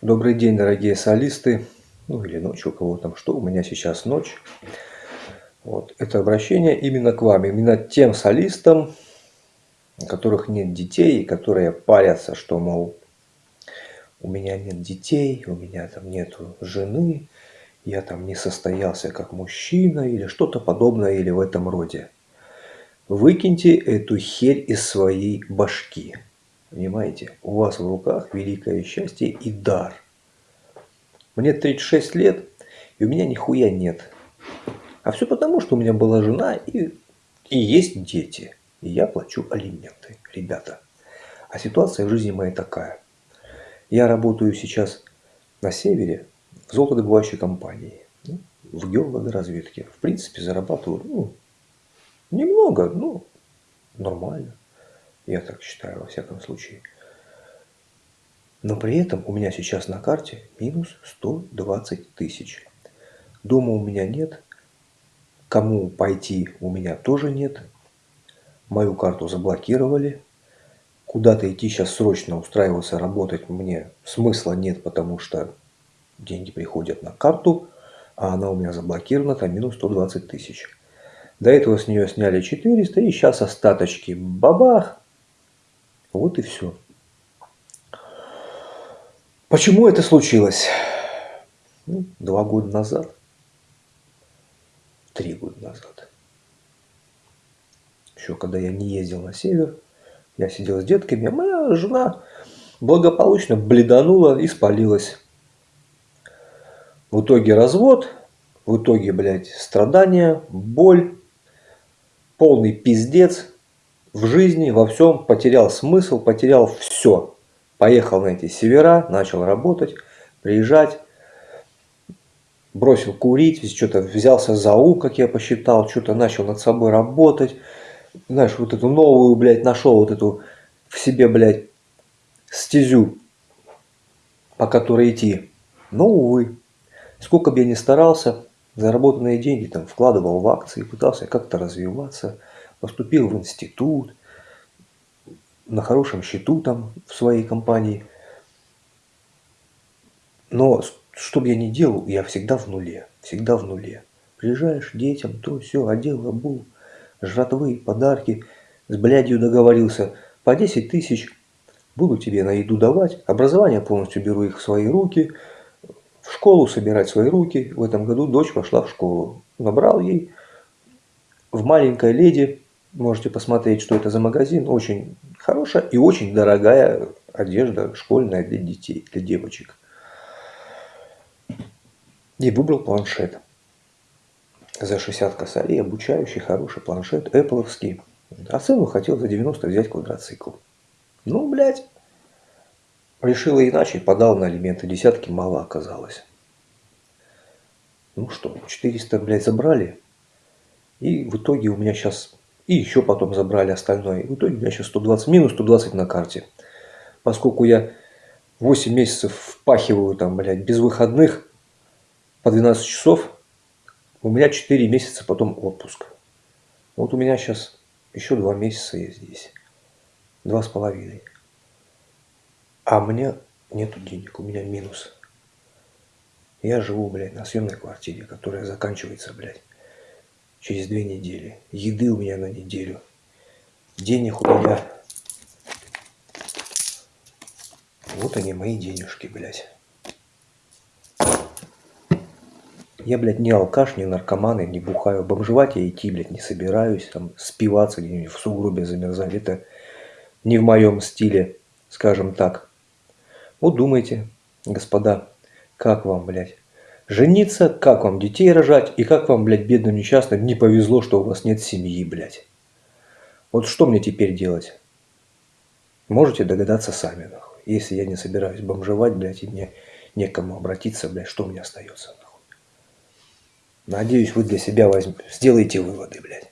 Добрый день, дорогие солисты. Ну или ночь у кого там что. У меня сейчас ночь. Вот. Это обращение именно к вам. Именно тем солистам, у которых нет детей, которые парятся, что, мол, у меня нет детей, у меня там нету жены, я там не состоялся как мужчина или что-то подобное или в этом роде. Выкиньте эту херь из своей башки. Понимаете, у вас в руках великое счастье и дар. Мне 36 лет, и у меня нихуя нет. А все потому, что у меня была жена и, и есть дети. И я плачу алименты, ребята. А ситуация в жизни моей такая. Я работаю сейчас на севере в золотодобывающей компании. Ну, в геологоразведке. В принципе, зарабатываю ну, немного, ну, нормально. Я так считаю, во всяком случае. Но при этом у меня сейчас на карте минус 120 тысяч. Дома у меня нет. Кому пойти у меня тоже нет. Мою карту заблокировали. Куда-то идти сейчас срочно устраиваться, работать мне смысла нет, потому что деньги приходят на карту, а она у меня заблокирована, там минус 120 тысяч. До этого с нее сняли 400, и сейчас остаточки бабах, вот и все. Почему это случилось? Ну, два года назад. Три года назад. Еще когда я не ездил на север, я сидел с детками, а моя жена благополучно бледанула и спалилась. В итоге развод, в итоге, блядь, страдания, боль, полный пиздец – в жизни, во всем потерял смысл, потерял все. Поехал на эти севера, начал работать, приезжать, бросил курить, что-то взялся за ум, как я посчитал, что-то начал над собой работать. Знаешь, вот эту новую, блядь, нашел вот эту в себе, блядь, стезю, по которой идти. Но, увы, сколько бы я ни старался, заработанные деньги там вкладывал в акции, пытался как-то развиваться – поступил в институт, на хорошем счету там в своей компании. Но что бы я ни делал, я всегда в нуле, всегда в нуле. Приезжаешь детям, то все, одел, обул, жратвы, подарки, с блядью договорился, по 10 тысяч буду тебе на еду давать, образование полностью беру их в свои руки, в школу собирать свои руки. В этом году дочь пошла в школу. Набрал ей в маленькой леди Можете посмотреть, что это за магазин. Очень хорошая и очень дорогая одежда школьная для детей, для девочек. И выбрал планшет. За 60 косарей обучающий хороший планшет, Apple'овский. А сыну хотел за 90 взять квадроцикл. Ну, блядь. Решила иначе, подал на алименты. Десятки мало оказалось. Ну что, 400, блядь, забрали. И в итоге у меня сейчас и еще потом забрали остальное. В итоге у меня сейчас 120, минус 120 на карте. Поскольку я 8 месяцев впахиваю там, блядь, без выходных по 12 часов, у меня 4 месяца потом отпуск. Вот у меня сейчас еще 2 месяца я здесь. Два с половиной. А мне нету денег, у меня минус. Я живу, блядь, на съемной квартире, которая заканчивается, блядь, через две недели. Еды у меня на неделю. Денег у меня... Вот они, мои денежки, блядь. Я, блядь, не алкаш, не наркоман, я не бухаю. Бомжевать я идти, блядь, не собираюсь. Там спиваться где-нибудь в сугробе замерзать. Это не в моем стиле, скажем так. Вот думайте, господа, как вам, блядь жениться, как вам детей рожать и как вам, блядь, бедным несчастным не повезло, что у вас нет семьи, блядь. Вот что мне теперь делать? Можете догадаться сами, нахуй. Если я не собираюсь бомжевать, блядь, и мне некому обратиться, блядь, что мне остается, нахуй? Надеюсь, вы для себя возьмете, сделаете выводы, блядь.